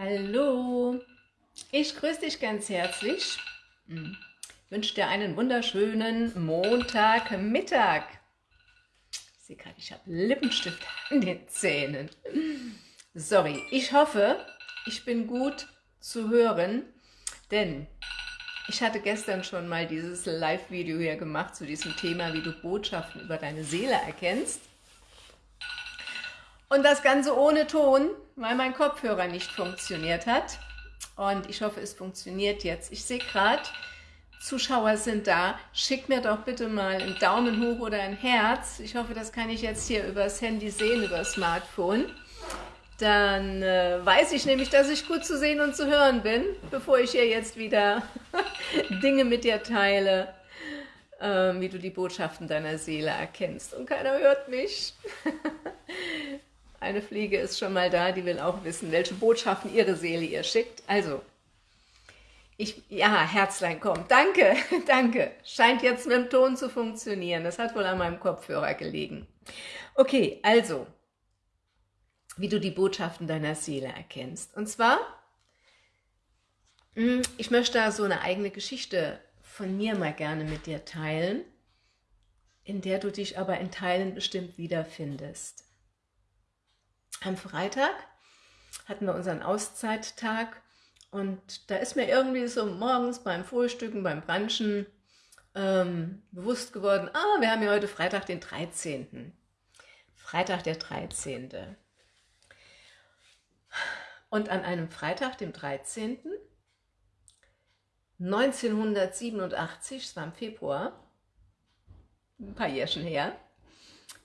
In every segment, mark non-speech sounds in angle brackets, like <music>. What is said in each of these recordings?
Hallo, ich grüße dich ganz herzlich. Ich wünsche dir einen wunderschönen Montagmittag. Ich sehe gerade, ich habe Lippenstift an den Zähnen. Sorry, ich hoffe, ich bin gut zu hören, denn ich hatte gestern schon mal dieses Live-Video hier gemacht zu diesem Thema, wie du Botschaften über deine Seele erkennst. Und das Ganze ohne Ton, weil mein Kopfhörer nicht funktioniert hat. Und ich hoffe, es funktioniert jetzt. Ich sehe gerade, Zuschauer sind da. Schick mir doch bitte mal einen Daumen hoch oder ein Herz. Ich hoffe, das kann ich jetzt hier übers Handy sehen, über Smartphone. Dann äh, weiß ich nämlich, dass ich gut zu sehen und zu hören bin, bevor ich hier jetzt wieder <laughs> Dinge mit dir teile, äh, wie du die Botschaften deiner Seele erkennst. Und keiner hört mich. <laughs> Eine Fliege ist schon mal da, die will auch wissen, welche Botschaften ihre Seele ihr schickt. Also, ich, ja, Herzlein kommt. Danke, <laughs> danke. Scheint jetzt mit dem Ton zu funktionieren. Das hat wohl an meinem Kopfhörer gelegen. Okay, also, wie du die Botschaften deiner Seele erkennst. Und zwar, hm, ich möchte da so eine eigene Geschichte von mir mal gerne mit dir teilen, in der du dich aber in Teilen bestimmt wiederfindest. Am Freitag hatten wir unseren Auszeittag und da ist mir irgendwie so morgens beim Frühstücken, beim Brunchen ähm, bewusst geworden, ah, wir haben ja heute Freitag den 13. Freitag der 13. Und an einem Freitag, dem 13. 1987, es war im Februar, ein paar Jährchen her,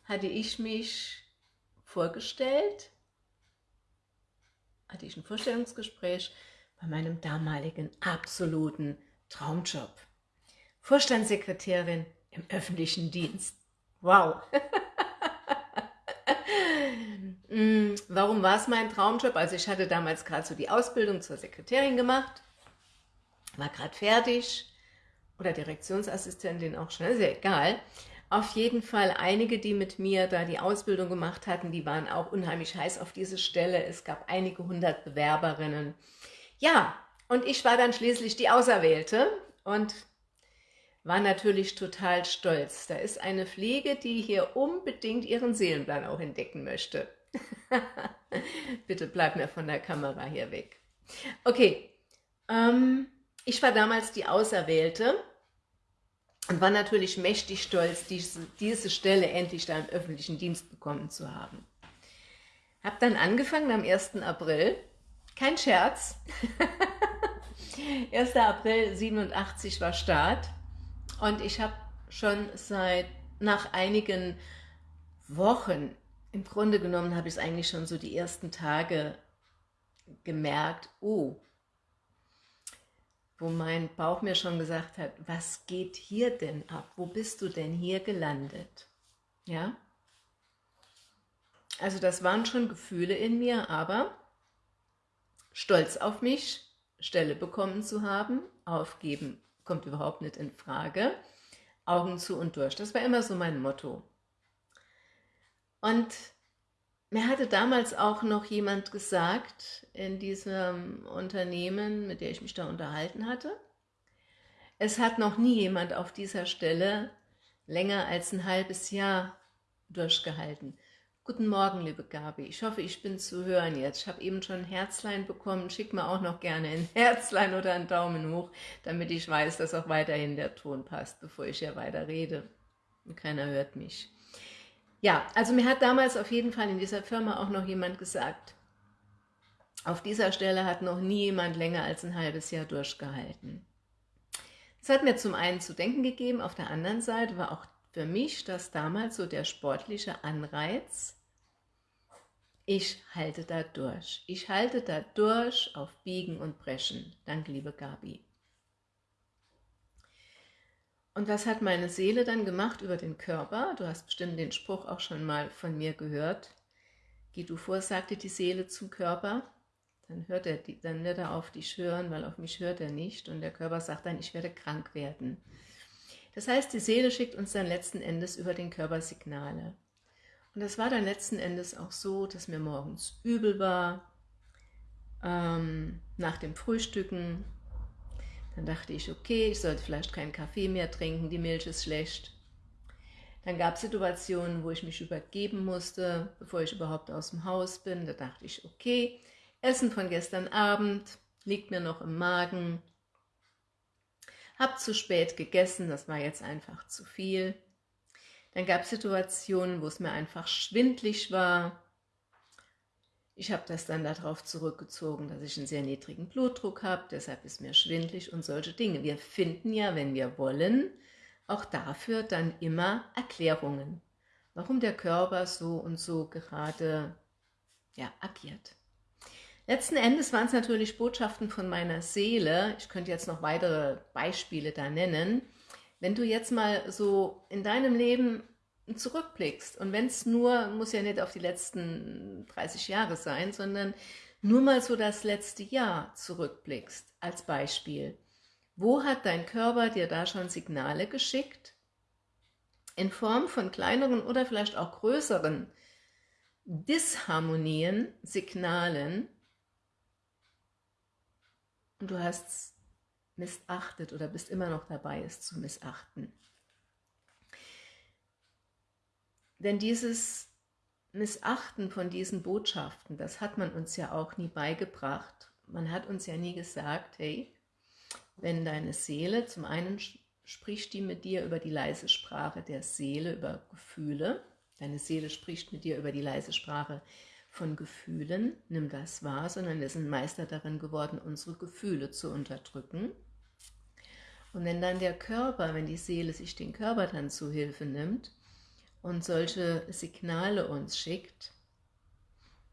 hatte ich mich vorgestellt, hatte ich ein Vorstellungsgespräch bei meinem damaligen absoluten Traumjob. Vorstandssekretärin im öffentlichen Dienst. Wow! Mm, <laughs> warum war es mein Traumjob? Also ich hatte damals gerade so die Ausbildung zur Sekretärin gemacht, war gerade fertig oder Direktionsassistentin auch schon, ist ja egal. Auf jeden Fall einige, die mit mir da die Ausbildung gemacht hatten, die waren auch unheimlich heiß auf diese Stelle. Es gab einige hundert Bewerberinnen. Ja, und ich war dann schließlich die Auserwählte und war natürlich total stolz. Da ist eine Pflege, die hier unbedingt ihren Seelenplan auch entdecken möchte. <laughs> Bitte bleib mir von der Kamera hier weg. Okay, ähm, ich war damals die Auserwählte und war natürlich mächtig stolz, diese, diese Stelle endlich da im öffentlichen Dienst bekommen zu haben. Hab dann angefangen am 1. April, kein Scherz, <laughs> 1. April 87 war Start und ich habe schon seit, nach einigen Wochen, im Grunde genommen habe ich es eigentlich schon so die ersten Tage gemerkt, oh, wo mein Bauch mir schon gesagt hat, was geht hier denn ab? Wo bist du denn hier gelandet? Ja? Also das waren schon Gefühle in mir, aber stolz auf mich, Stelle bekommen zu haben, aufgeben kommt überhaupt nicht in Frage, Augen zu und durch. Das war immer so mein Motto. Und mir hatte damals auch noch jemand gesagt in diesem Unternehmen, mit der ich mich da unterhalten hatte, es hat noch nie jemand auf dieser Stelle länger als ein halbes Jahr durchgehalten. Guten Morgen, liebe Gabi. Ich hoffe, ich bin zu hören jetzt. Ich habe eben schon ein Herzlein bekommen. Schick mir auch noch gerne ein <laughs> Herzlein oder einen Daumen hoch, damit ich weiß, dass auch weiterhin der Ton passt, bevor ich ja weiter rede. Und keiner hört mich. Ja, also mir hat damals auf jeden Fall in dieser Firma auch noch jemand gesagt, auf dieser Stelle hat noch nie jemand länger als ein halbes Jahr durchgehalten. Das hat mir zum einen zu denken gegeben, auf der anderen Seite war auch für mich das damals so der sportliche Anreiz, ich halte da durch. Ich halte da durch auf Biegen und Brechen. Danke, liebe Gabi. Und was hat meine Seele dann gemacht über den Körper? Du hast bestimmt den Spruch auch schon mal von mir gehört. Geh du vor, sagte die Seele zum Körper. Dann, hört er, dann wird er auf dich hören, weil auf mich hört er nicht. Und der Körper sagt dann, ich werde krank werden. Das heißt, die Seele schickt uns dann letzten Endes über den Körper Signale. Und das war dann letzten Endes auch so, dass mir morgens übel war, ähm, nach dem Frühstücken. Dann dachte ich, okay, ich sollte vielleicht keinen Kaffee mehr trinken, die Milch ist schlecht. Dann gab es Situationen, wo ich mich übergeben musste, bevor ich überhaupt aus dem Haus bin. Da dachte ich, okay, Essen von gestern Abend liegt mir noch im Magen. Hab zu spät gegessen, das war jetzt einfach zu viel. Dann gab es Situationen, wo es mir einfach schwindlig war. Ich habe das dann darauf zurückgezogen, dass ich einen sehr niedrigen Blutdruck habe, deshalb ist mir schwindlig und solche Dinge. Wir finden ja, wenn wir wollen, auch dafür dann immer Erklärungen, warum der Körper so und so gerade ja, agiert. Letzten Endes waren es natürlich Botschaften von meiner Seele. Ich könnte jetzt noch weitere Beispiele da nennen. Wenn du jetzt mal so in deinem Leben zurückblickst und wenn es nur, muss ja nicht auf die letzten 30 Jahre sein, sondern nur mal so das letzte Jahr zurückblickst als Beispiel. Wo hat dein Körper dir da schon Signale geschickt? In Form von kleineren oder vielleicht auch größeren Disharmonien, Signalen und du hast es missachtet oder bist immer noch dabei, es zu missachten. Denn dieses Missachten von diesen Botschaften, das hat man uns ja auch nie beigebracht. Man hat uns ja nie gesagt, hey, wenn deine Seele, zum einen spricht die mit dir über die leise Sprache der Seele, über Gefühle, deine Seele spricht mit dir über die leise Sprache von Gefühlen, nimm das wahr, sondern wir sind Meister darin geworden, unsere Gefühle zu unterdrücken. Und wenn dann der Körper, wenn die Seele sich den Körper dann zu Hilfe nimmt, und solche Signale uns schickt,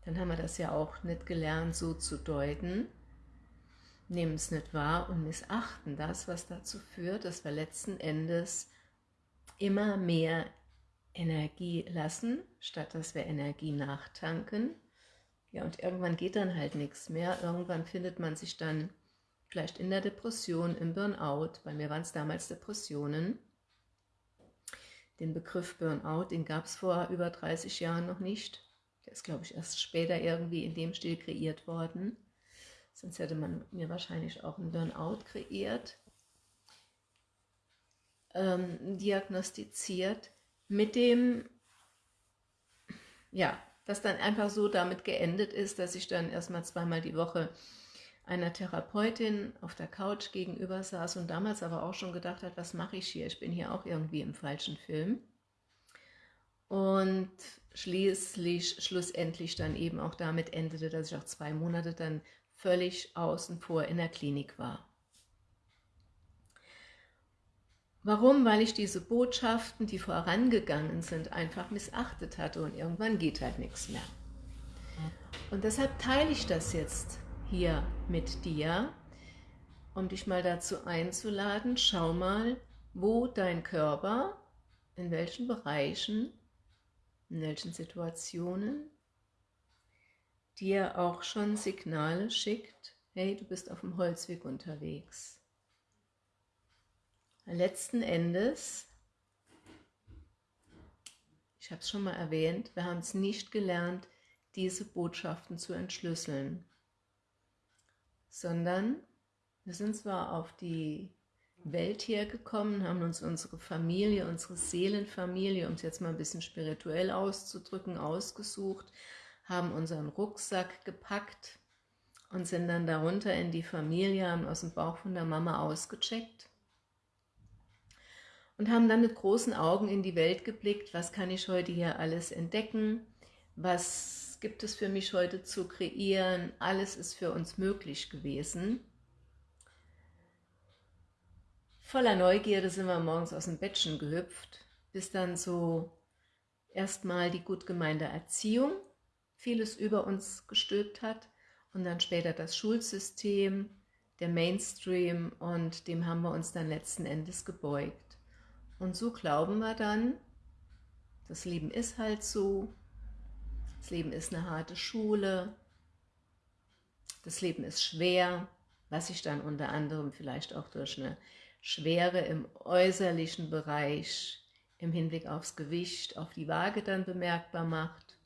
dann haben wir das ja auch nicht gelernt, so zu deuten, nehmen es nicht wahr und missachten das, was dazu führt, dass wir letzten Endes immer mehr Energie lassen, statt dass wir Energie nachtanken. Ja, und irgendwann geht dann halt nichts mehr. Irgendwann findet man sich dann vielleicht in der Depression, im Burnout. Bei mir waren es damals Depressionen. Den Begriff Burnout, den gab es vor über 30 Jahren noch nicht. Der ist, glaube ich, erst später irgendwie in dem Stil kreiert worden. Sonst hätte man mir wahrscheinlich auch einen Burnout kreiert, ähm, diagnostiziert, mit dem, ja, das dann einfach so damit geendet ist, dass ich dann erstmal zweimal die Woche einer Therapeutin auf der Couch gegenüber saß und damals aber auch schon gedacht hat, was mache ich hier? Ich bin hier auch irgendwie im falschen Film. Und schließlich, schlussendlich dann eben auch damit endete, dass ich auch zwei Monate dann völlig außen vor in der Klinik war. Warum? Weil ich diese Botschaften, die vorangegangen sind, einfach missachtet hatte und irgendwann geht halt nichts mehr. Und deshalb teile ich das jetzt hier mit dir, um dich mal dazu einzuladen, schau mal, wo dein Körper, in welchen Bereichen, in welchen Situationen dir auch schon Signale schickt, hey, du bist auf dem Holzweg unterwegs. Letzten Endes, ich habe es schon mal erwähnt, wir haben es nicht gelernt, diese Botschaften zu entschlüsseln sondern wir sind zwar auf die Welt hergekommen, haben uns unsere Familie, unsere Seelenfamilie, um es jetzt mal ein bisschen spirituell auszudrücken, ausgesucht, haben unseren Rucksack gepackt und sind dann darunter in die Familie, haben aus dem Bauch von der Mama ausgecheckt und haben dann mit großen Augen in die Welt geblickt, was kann ich heute hier alles entdecken, was gibt es für mich heute zu kreieren? Alles ist für uns möglich gewesen. Voller Neugierde sind wir morgens aus dem Bettchen gehüpft, bis dann so erstmal die gut gemeinte Erziehung vieles über uns gestülpt hat und dann später das Schulsystem, der Mainstream und dem haben wir uns dann letzten Endes gebeugt. Und so glauben wir dann, das Leben ist halt so, das Leben ist eine harte Schule. Das Leben ist schwer, was sich dann unter anderem vielleicht auch durch eine Schwere im äußerlichen Bereich im Hinblick aufs Gewicht, auf die Waage dann bemerkbar macht.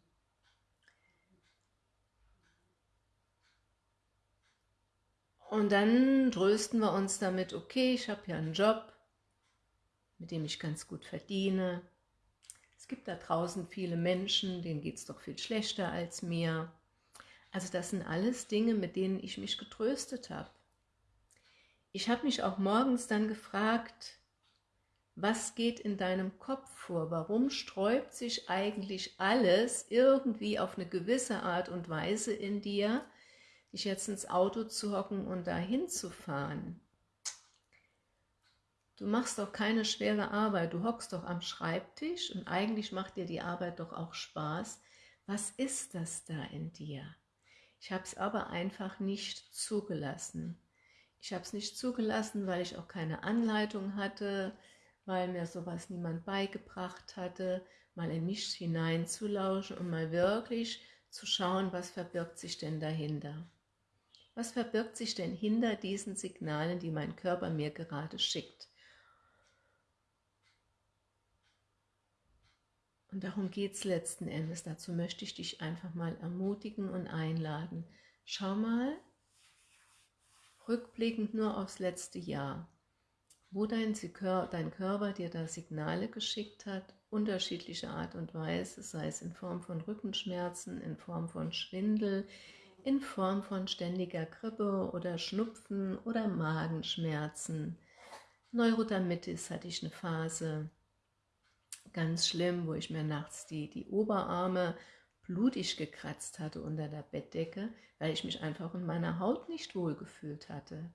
Und dann trösten wir uns damit, okay, ich habe ja einen Job, mit dem ich ganz gut verdiene. Es gibt da draußen viele Menschen, denen geht es doch viel schlechter als mir. Also das sind alles Dinge, mit denen ich mich getröstet habe. Ich habe mich auch morgens dann gefragt, was geht in deinem Kopf vor? Warum sträubt sich eigentlich alles irgendwie auf eine gewisse Art und Weise in dir, dich jetzt ins Auto zu hocken und dahin zu fahren? Du machst doch keine schwere Arbeit, du hockst doch am Schreibtisch und eigentlich macht dir die Arbeit doch auch Spaß. Was ist das da in dir? Ich habe es aber einfach nicht zugelassen. Ich habe es nicht zugelassen, weil ich auch keine Anleitung hatte, weil mir sowas niemand beigebracht hatte, mal in mich hineinzulauschen und mal wirklich zu schauen, was verbirgt sich denn dahinter. Was verbirgt sich denn hinter diesen Signalen, die mein Körper mir gerade schickt? Und darum geht es letzten Endes. Dazu möchte ich dich einfach mal ermutigen und einladen. Schau mal, rückblickend nur aufs letzte Jahr wo dein, dein Körper dir da Signale geschickt hat, unterschiedliche Art und Weise, sei es in Form von Rückenschmerzen, in Form von Schwindel, in Form von ständiger Grippe oder Schnupfen oder Magenschmerzen. Neurodermitis hatte ich eine Phase, ganz schlimm, wo ich mir nachts die, die Oberarme blutig gekratzt hatte unter der Bettdecke, weil ich mich einfach in meiner Haut nicht wohl gefühlt hatte.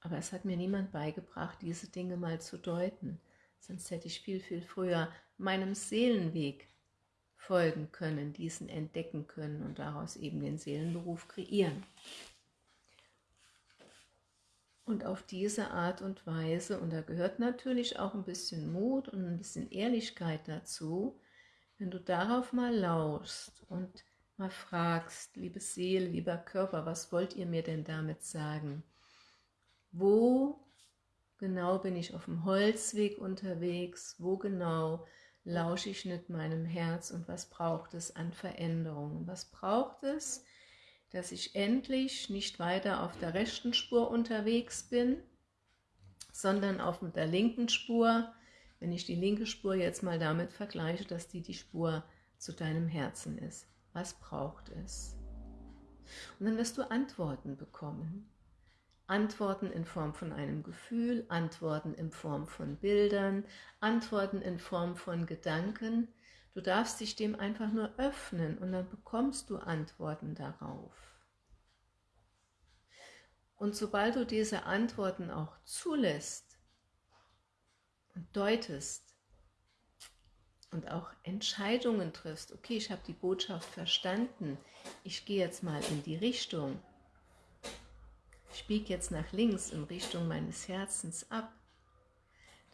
Aber es hat mir niemand beigebracht, diese Dinge mal zu deuten. Sonst hätte ich viel, viel früher meinem Seelenweg folgen können, diesen entdecken können und daraus eben den Seelenberuf kreieren. Und auf diese Art und Weise, und da gehört natürlich auch ein bisschen Mut und ein bisschen Ehrlichkeit dazu, wenn du darauf mal lauschst und mal fragst, liebe Seele, lieber Körper, was wollt ihr mir denn damit sagen? Wo genau bin ich auf dem Holzweg unterwegs? Wo genau lausche ich mit meinem Herz und was braucht es an Veränderungen? Was braucht es, dass ich endlich nicht weiter auf der rechten Spur unterwegs bin, sondern auf der linken Spur, wenn ich die linke Spur jetzt mal damit vergleiche, dass die die Spur zu deinem Herzen ist. Was braucht es? Und dann wirst du Antworten bekommen. Antworten in Form von einem Gefühl, Antworten in Form von Bildern, Antworten in Form von Gedanken. Du darfst dich dem einfach nur öffnen und dann bekommst du Antworten darauf. Und sobald du diese Antworten auch zulässt und deutest und auch Entscheidungen triffst, okay, ich habe die Botschaft verstanden, ich gehe jetzt mal in die Richtung, ich biege jetzt nach links in Richtung meines Herzens ab,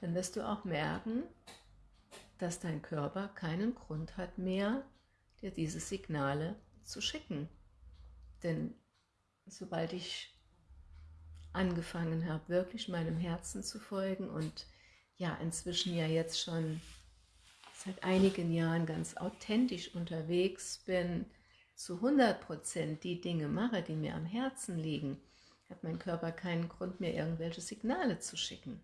dann wirst du auch merken, dass dein Körper keinen Grund hat mehr, dir diese Signale zu schicken. Denn sobald ich angefangen habe, wirklich meinem Herzen zu folgen und ja, inzwischen ja jetzt schon seit einigen Jahren ganz authentisch unterwegs bin, zu 100% die Dinge mache, die mir am Herzen liegen, hat mein Körper keinen Grund mehr, irgendwelche Signale zu schicken.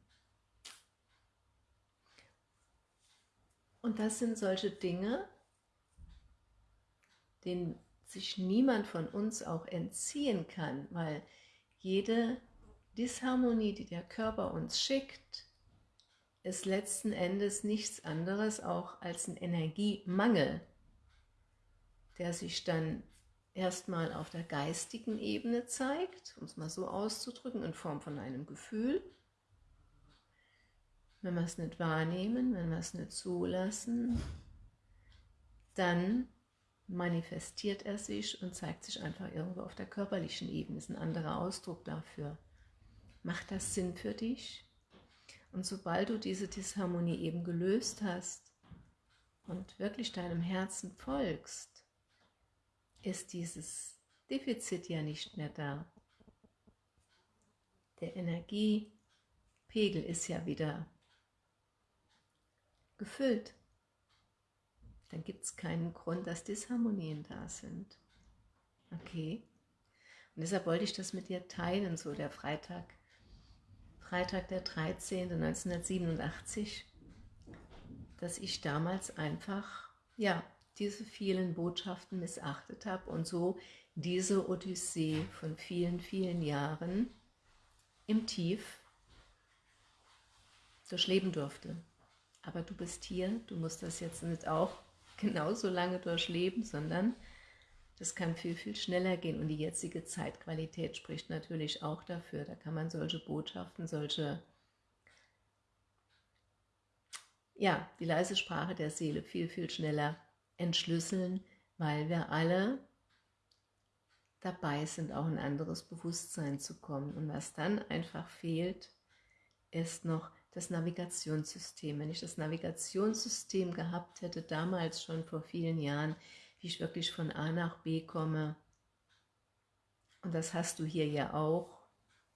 Und das sind solche Dinge, denen sich niemand von uns auch entziehen kann, weil jede Disharmonie, die der Körper uns schickt, ist letzten Endes nichts anderes auch als ein Energiemangel, der sich dann erstmal auf der geistigen Ebene zeigt, um es mal so auszudrücken, in Form von einem Gefühl. Wenn wir es nicht wahrnehmen, wenn wir es nicht zulassen, dann manifestiert er sich und zeigt sich einfach irgendwo auf der körperlichen Ebene. Das ist ein anderer Ausdruck dafür. Macht das Sinn für dich? Und sobald du diese Disharmonie eben gelöst hast und wirklich deinem Herzen folgst, ist dieses Defizit ja nicht mehr da. Der Energiepegel ist ja wieder gefüllt. Dann gibt es keinen Grund, dass Disharmonien da sind. Okay? Und deshalb wollte ich das mit dir teilen, so der Freitag, Freitag der 13. 1987, dass ich damals einfach, ja, diese vielen Botschaften missachtet habe und so diese Odyssee von vielen, vielen Jahren im Tief durchleben durfte. Aber du bist hier, du musst das jetzt nicht auch <laughs> genauso lange durchleben, sondern das kann viel, viel schneller gehen. Und die jetzige Zeitqualität spricht natürlich auch dafür. Da kann man solche Botschaften, solche, ja, die leise Sprache der Seele viel, viel schneller entschlüsseln, weil wir alle dabei sind, auch ein anderes Bewusstsein zu kommen. Und was dann einfach fehlt, ist noch das Navigationssystem. Wenn ich das Navigationssystem gehabt hätte, damals schon vor vielen Jahren, wie ich wirklich von A nach B komme, und das hast du hier ja auch,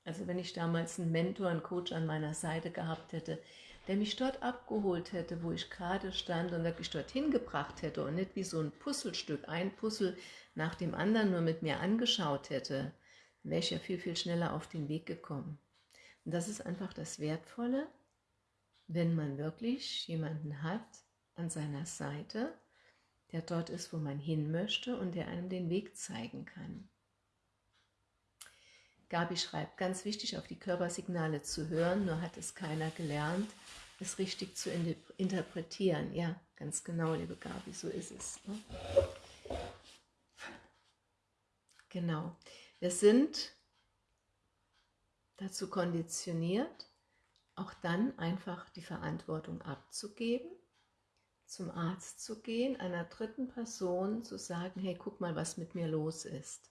also wenn ich damals einen Mentor, einen Coach an meiner Seite gehabt hätte, der mich dort abgeholt hätte, wo ich gerade stand und wirklich dorthin gebracht hätte und nicht wie so ein Puzzlestück, ein Puzzle nach dem anderen nur mit mir angeschaut hätte, wäre ich ja viel, viel schneller auf den Weg gekommen. Und das ist einfach das Wertvolle, wenn man wirklich jemanden hat an seiner Seite, der dort ist, wo man hin möchte und der einem den Weg zeigen kann. Gabi schreibt, ganz wichtig, auf die Körpersignale zu hören, nur hat es keiner gelernt, es richtig zu interpretieren. Ja, ganz genau, liebe Gabi, so ist es. Ne? Genau. Wir sind dazu konditioniert, auch dann einfach die Verantwortung abzugeben, zum Arzt zu gehen, einer dritten Person zu sagen, hey, guck mal, was mit mir los ist.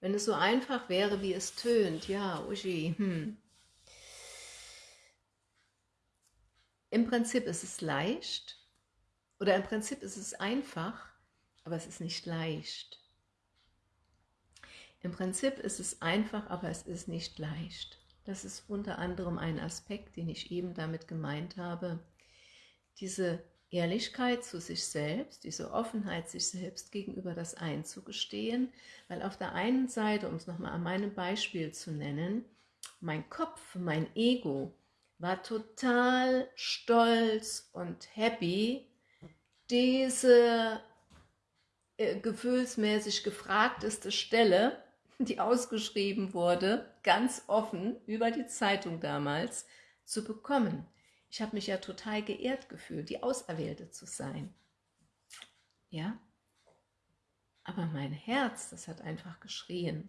Wenn es so einfach wäre, wie es tönt, ja, Uschi, hm. Im Prinzip ist es leicht, oder im Prinzip ist es einfach, aber es ist nicht leicht. Im Prinzip ist es einfach, aber es ist nicht leicht. Das ist unter anderem ein Aspekt, den ich eben damit gemeint habe. Diese Ehrlichkeit zu sich selbst, diese Offenheit sich selbst gegenüber das einzugestehen, weil auf der einen Seite, um es nochmal an meinem Beispiel zu nennen, mein Kopf, mein Ego war total stolz und happy, diese äh, gefühlsmäßig gefragteste Stelle die ausgeschrieben wurde, ganz offen über die Zeitung damals, zu bekommen. Ich habe mich ja total geehrt gefühlt, die Auserwählte zu sein. Ja? Aber mein Herz, das hat einfach geschrien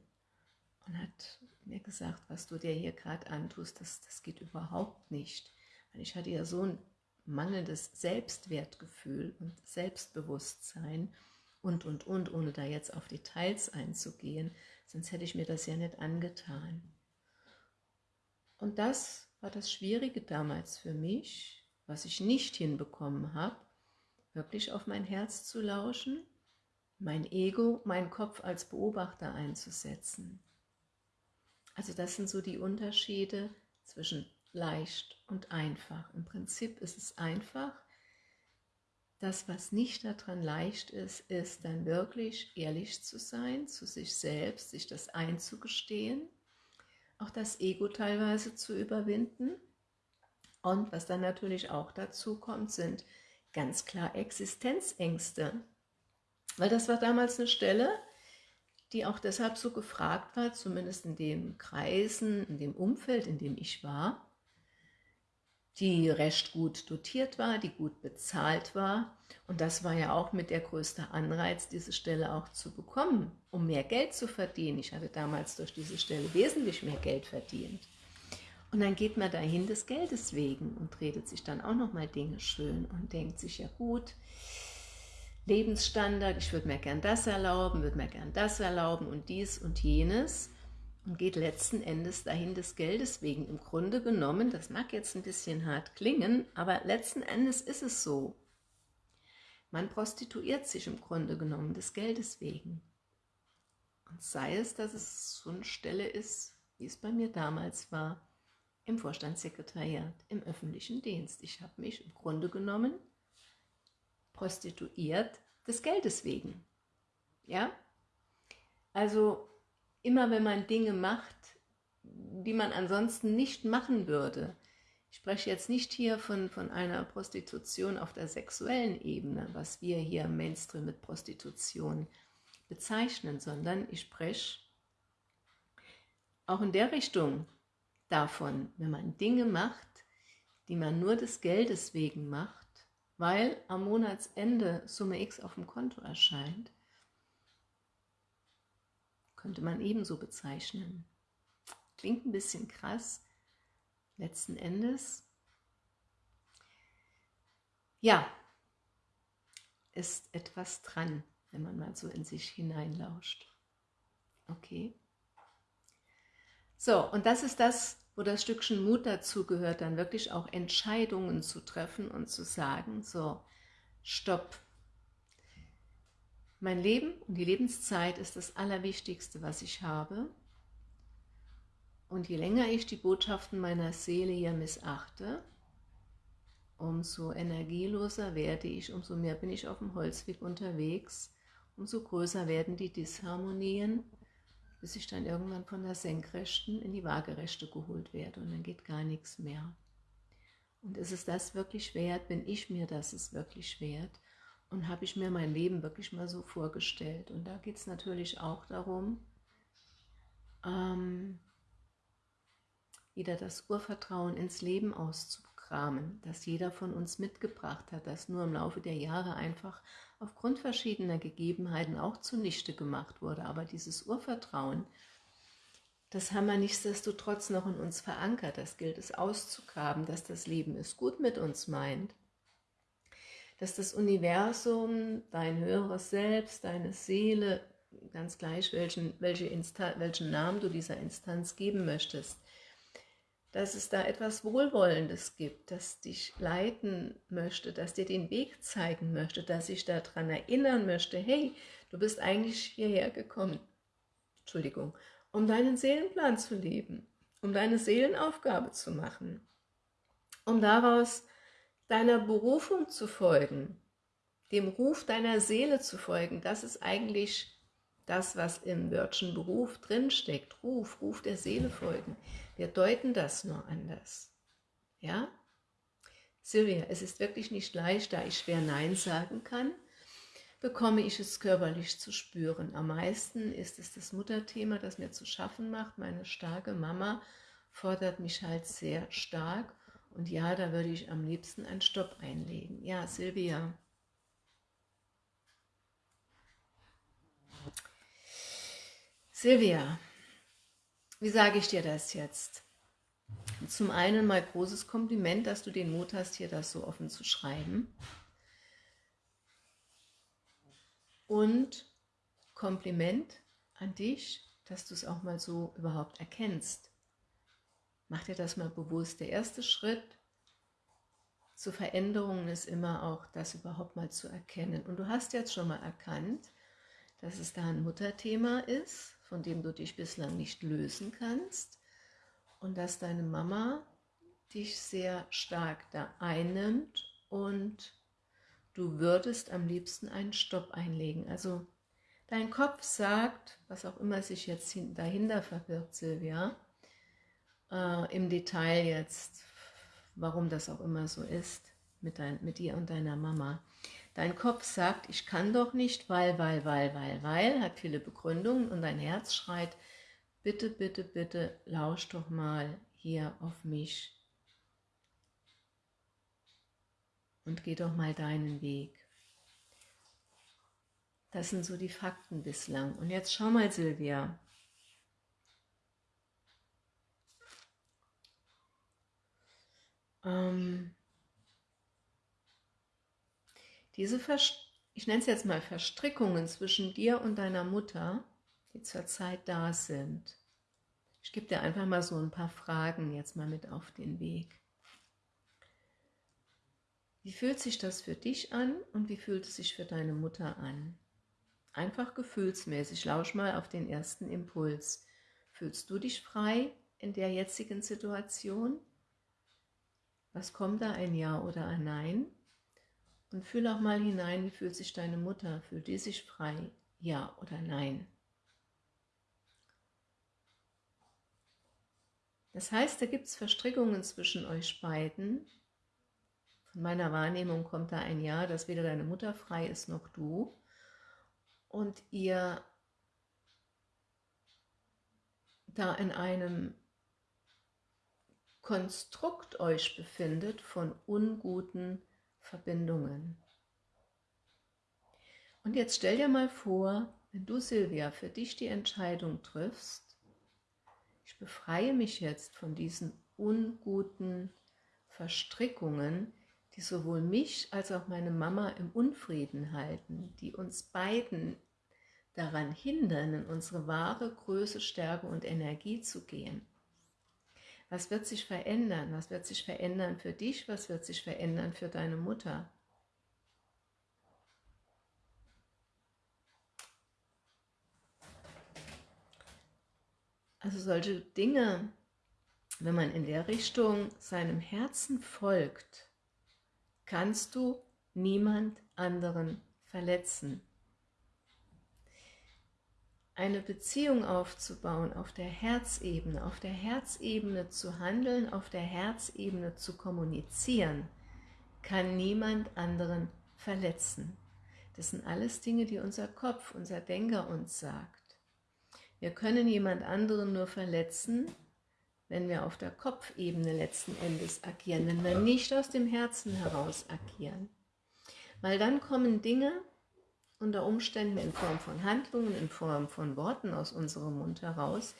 und hat mir gesagt, was du dir hier gerade antust, das, das geht überhaupt nicht. Weil ich hatte ja so ein mangelndes Selbstwertgefühl und Selbstbewusstsein und, und, und, ohne da jetzt auf Details einzugehen, sonst hätte ich mir das ja nicht angetan. Und das war das Schwierige damals für mich, was ich nicht hinbekommen habe, wirklich auf mein Herz zu lauschen, mein Ego, meinen Kopf als Beobachter einzusetzen. Also das sind so die Unterschiede zwischen leicht und einfach. Im Prinzip ist es einfach, das, was nicht daran leicht ist, ist dann wirklich ehrlich zu sein, zu sich selbst, sich das einzugestehen, auch das Ego teilweise zu überwinden. Und was dann natürlich auch dazu kommt, sind ganz klar Existenzängste. Weil das war damals eine Stelle, die auch deshalb so gefragt war, zumindest in den Kreisen, in dem Umfeld, in dem ich war, die recht gut dotiert war, die gut bezahlt war. Und das war ja auch mit der größte Anreiz, diese Stelle auch zu bekommen, um mehr Geld zu verdienen. Ich hatte damals durch diese Stelle wesentlich mehr Geld verdient. Und dann geht man dahin des Geldes wegen und redet sich dann auch nochmal Dinge schön und denkt sich, ja gut, Lebensstandard, ich würde mir gern das erlauben, würde mir gern das erlauben und dies und jenes und geht letzten Endes dahin des Geldes wegen. Im Grunde genommen, das mag jetzt ein bisschen hart klingen, aber letzten Endes ist es so. Man prostituiert sich im Grunde genommen des Geldes wegen. Und sei es, dass es so eine Stelle ist, wie es bei mir damals war, im Vorstandssekretariat, im öffentlichen Dienst. Ich habe mich im Grunde genommen prostituiert des Geldes wegen. Ja? Also immer wenn man Dinge macht, die man ansonsten nicht machen würde, ich spreche jetzt nicht hier von, von einer Prostitution auf der sexuellen Ebene, was wir hier im Mainstream mit Prostitution bezeichnen, sondern ich spreche auch in der Richtung davon, wenn man Dinge macht, die man nur des Geldes wegen macht, weil am Monatsende Summe X auf dem Konto erscheint, könnte man ebenso bezeichnen. Klingt ein bisschen krass, letzten Endes. Ja, ist etwas dran, wenn man mal so in sich hineinlauscht. Okay. So, und das ist das, wo das Stückchen Mut dazu gehört, dann wirklich auch Entscheidungen zu treffen und zu sagen, so, stopp. Mein Leben und die Lebenszeit ist das Allerwichtigste, was ich habe. Und je länger ich die Botschaften meiner Seele hier missachte, umso energieloser werde ich, umso mehr bin ich auf dem Holzweg unterwegs, umso größer werden die Disharmonien, bis ich dann irgendwann von der Senkrechten in die Waagerechte geholt werde und dann geht gar nichts mehr. Und ist es das wirklich wert? Bin ich mir das ist wirklich wert? Und habe ich mir mein Leben wirklich mal so vorgestellt? Und da geht es natürlich auch darum, ähm, wieder das Urvertrauen ins Leben auszukramen, das jeder von uns mitgebracht hat, das nur im Laufe der Jahre einfach aufgrund verschiedener Gegebenheiten auch zunichte gemacht wurde. Aber dieses Urvertrauen, das haben wir nichtsdestotrotz noch in uns verankert. Das gilt es auszugraben, dass das Leben es gut mit uns meint. Dass das Universum, dein höheres Selbst, deine Seele, ganz gleich welchen, welche welchen Namen du dieser Instanz geben möchtest, dass es da etwas Wohlwollendes gibt, das dich leiten möchte, das dir den Weg zeigen möchte, dass ich daran erinnern möchte, hey, du bist eigentlich hierher gekommen, Entschuldigung, um deinen Seelenplan zu leben, um deine Seelenaufgabe zu machen, um daraus deiner Berufung zu folgen, dem Ruf deiner Seele zu folgen, das ist eigentlich das, was im Wörtchen Beruf drinsteckt, Ruf, Ruf der Seele folgen. Wir deuten das nur anders. Ja? Silvia, es ist wirklich nicht leicht, da ich schwer Nein sagen kann, bekomme ich es körperlich zu spüren. Am meisten ist es das Mutterthema, das mir zu schaffen macht. Meine starke Mama fordert mich halt sehr stark. Und ja, da würde ich am liebsten einen Stopp einlegen. Ja, Silvia, Silvia, wie sage ich dir das jetzt? Zum einen mal großes Kompliment, dass du den Mut hast, hier das so offen zu schreiben. Und Kompliment an dich, dass du es auch mal so überhaupt erkennst. Mach dir das mal bewusst. Der erste Schritt zu Veränderungen ist immer auch, das überhaupt mal zu erkennen. Und du hast jetzt schon mal erkannt, dass es da ein Mutterthema ist, von dem du dich bislang nicht lösen kannst und dass deine Mama dich sehr stark da einnimmt und du würdest am liebsten einen Stopp einlegen. Also dein Kopf sagt, was auch immer sich jetzt dahinter verbirgt, Silvia, äh, im Detail jetzt, warum das auch immer so ist, mit, dein, mit dir und deiner Mama. Dein Kopf sagt, ich kann doch nicht, weil, weil, weil, weil, weil, hat viele Begründungen und dein Herz schreit, bitte, bitte, bitte, lausch doch mal hier auf mich und geh doch mal deinen Weg. Das sind so die Fakten bislang. Und jetzt schau mal, Silvia. Ähm, diese, ich nenne es jetzt mal Verstrickungen zwischen dir und deiner Mutter, die zurzeit da sind. Ich gebe dir einfach mal so ein paar Fragen jetzt mal mit auf den Weg. Wie fühlt sich das für dich an und wie fühlt es sich für deine Mutter an? Einfach gefühlsmäßig, lausch mal auf den ersten Impuls. Fühlst du dich frei in der jetzigen Situation? Was kommt da, ein Ja oder ein Nein? Und fühl auch mal hinein, wie fühlt sich deine Mutter, fühlt die sich frei Ja oder Nein. Das heißt, da gibt es Verstrickungen zwischen euch beiden. Von meiner Wahrnehmung kommt da ein Ja, dass weder deine Mutter frei ist noch du. Und ihr da in einem Konstrukt euch befindet von unguten Verbindungen. Und jetzt stell dir mal vor, wenn du, Silvia, für dich die Entscheidung triffst, ich befreie mich jetzt von diesen unguten Verstrickungen, die sowohl mich als auch meine Mama im Unfrieden halten, die uns beiden daran hindern, in unsere wahre Größe, Stärke und Energie zu gehen. Was wird sich verändern? Was wird sich verändern für dich? Was wird sich verändern für deine Mutter? Also solche Dinge, wenn man in der Richtung seinem Herzen folgt, kannst du niemand anderen verletzen eine Beziehung aufzubauen, auf der Herzebene, auf der Herzebene zu handeln, auf der Herzebene zu kommunizieren, kann niemand anderen verletzen. Das sind alles Dinge, die unser Kopf, unser Denker uns sagt. Wir können jemand anderen nur verletzen, wenn wir auf der Kopfebene letzten Endes agieren, wenn wir nicht aus dem Herzen heraus agieren. Weil dann kommen Dinge, unter Umständen in Form von Handlungen, in Form von Worten aus unserem Mund heraus,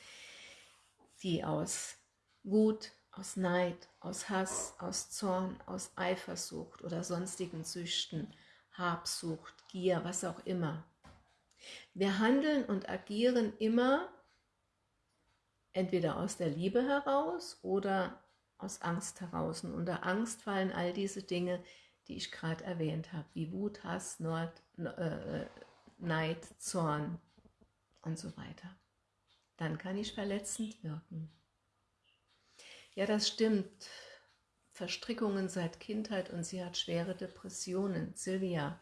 die aus Wut, aus Neid, aus Hass, aus Zorn, aus Eifersucht oder sonstigen Süchten, Habsucht, Gier, was auch immer. Wir handeln und agieren immer entweder aus der Liebe heraus oder aus Angst heraus. Und unter Angst fallen all diese Dinge, die ich gerade erwähnt habe, wie Wut, Hass, Nord, äh, Neid, Zorn und so weiter. Dann kann ich verletzend wirken. Ja, das stimmt. Verstrickungen seit Kindheit und sie hat schwere Depressionen. Silvia,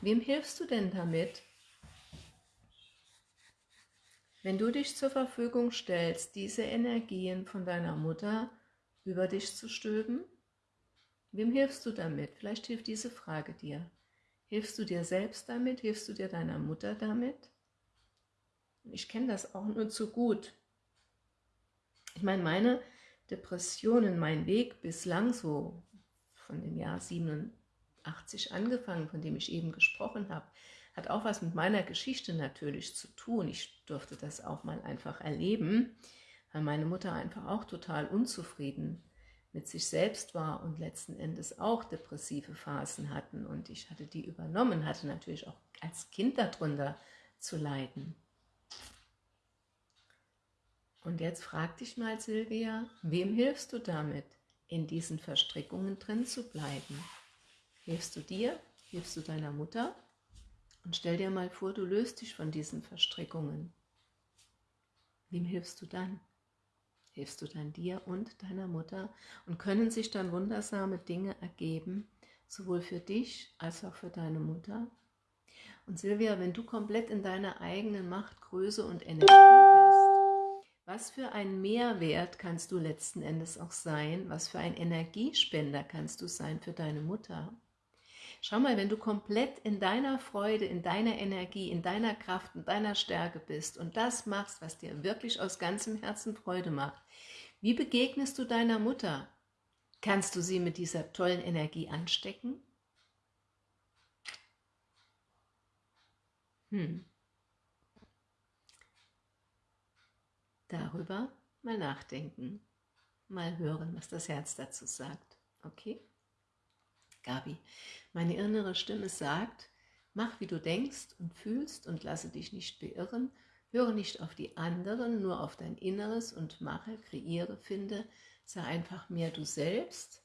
wem hilfst du denn damit? Wenn du dich zur Verfügung stellst, diese Energien von deiner Mutter über dich zu stülpen, wem hilfst du damit? Vielleicht hilft diese Frage dir. Hilfst du dir selbst damit? Hilfst du dir deiner Mutter damit? Ich kenne das auch nur zu gut. Ich meine, meine Depressionen, mein Weg bislang so von dem Jahr 87 angefangen, von dem ich eben gesprochen habe, hat auch was mit meiner Geschichte natürlich zu tun. Ich durfte das auch mal einfach erleben, weil meine Mutter einfach auch total unzufrieden mit sich selbst war und letzten Endes auch depressive Phasen hatten und ich hatte die übernommen, hatte natürlich auch als Kind darunter zu leiden. Und jetzt frag dich mal, Silvia, wem hilfst du damit, in diesen Verstrickungen drin zu bleiben? Hilfst du dir? Hilfst du deiner Mutter? Und stell dir mal vor, du löst dich von diesen Verstrickungen. Wem hilfst du dann? Hilfst du dann dir und deiner Mutter und können sich dann wundersame Dinge ergeben, sowohl für dich als auch für deine Mutter. Und Silvia, wenn du komplett in deiner eigenen Macht, Größe und Energie bist, was für ein Mehrwert kannst du letzten Endes auch sein, was für ein Energiespender kannst du sein für deine Mutter? Schau mal, wenn du komplett in deiner Freude, in deiner Energie, in deiner Kraft, in deiner Stärke bist und das machst, was dir wirklich aus ganzem Herzen Freude macht, wie begegnest du deiner Mutter? Kannst du sie mit dieser tollen Energie anstecken? Hm. Darüber mal nachdenken, mal hören, was das Herz dazu sagt. Okay? Gabi, meine innere Stimme sagt, mach wie du denkst und fühlst und lasse dich nicht beirren, höre nicht auf die anderen, nur auf dein Inneres und mache, kreiere, finde, sei einfach mehr du selbst.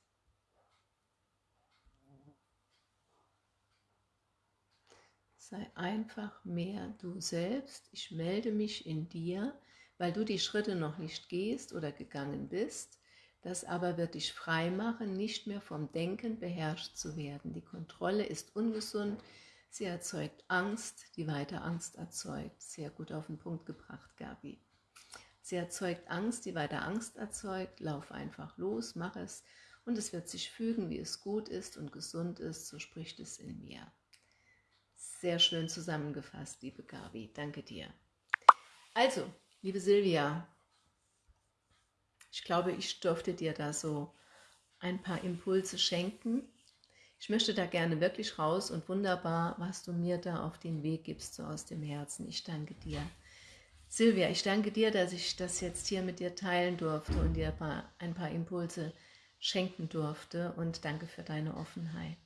Sei einfach mehr du selbst. Ich melde mich in dir, weil du die Schritte noch nicht gehst oder gegangen bist. Das aber wird dich frei machen, nicht mehr vom Denken beherrscht zu werden. Die Kontrolle ist ungesund, Sie erzeugt Angst, die weiter Angst erzeugt. Sehr gut auf den Punkt gebracht, Gabi. Sie erzeugt Angst, die weiter Angst erzeugt. Lauf einfach los, mach es und es wird sich fügen, wie es gut ist und gesund ist. So spricht es in mir. Sehr schön zusammengefasst, liebe Gabi. Danke dir. Also, liebe Silvia, ich glaube, ich durfte dir da so ein paar Impulse schenken. Ich möchte da gerne wirklich raus und wunderbar, was du mir da auf den Weg gibst, so aus dem Herzen. Ich danke dir. Silvia, ich danke dir, dass ich das jetzt hier mit dir teilen durfte und dir ein paar, Impulse schenken durfte und danke für deine Offenheit.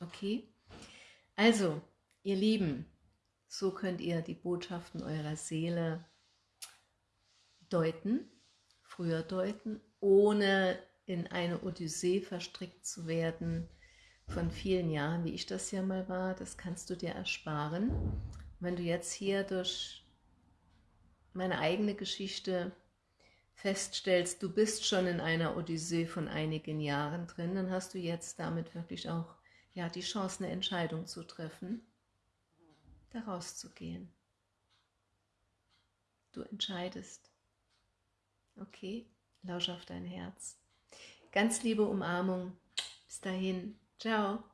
Okay? Also, ihr Lieben, so könnt ihr die Botschaften eurer Seele deuten, früher deuten, ohne in eine Odyssee verstrickt zu werden von vielen Jahren, wie ich das ja mal war. Das kannst du dir ersparen. Wenn du jetzt hier durch meine eigene Geschichte feststellst, du bist schon in einer Odyssee von einigen Jahren drin, dann hast du jetzt damit wirklich auch ja, die Chance, eine Entscheidung zu treffen, da rauszugehen. Du entscheidest. Okay, lausch auf dein Herz. Ganz liebe Umarmung. Bis dahin. Ciao.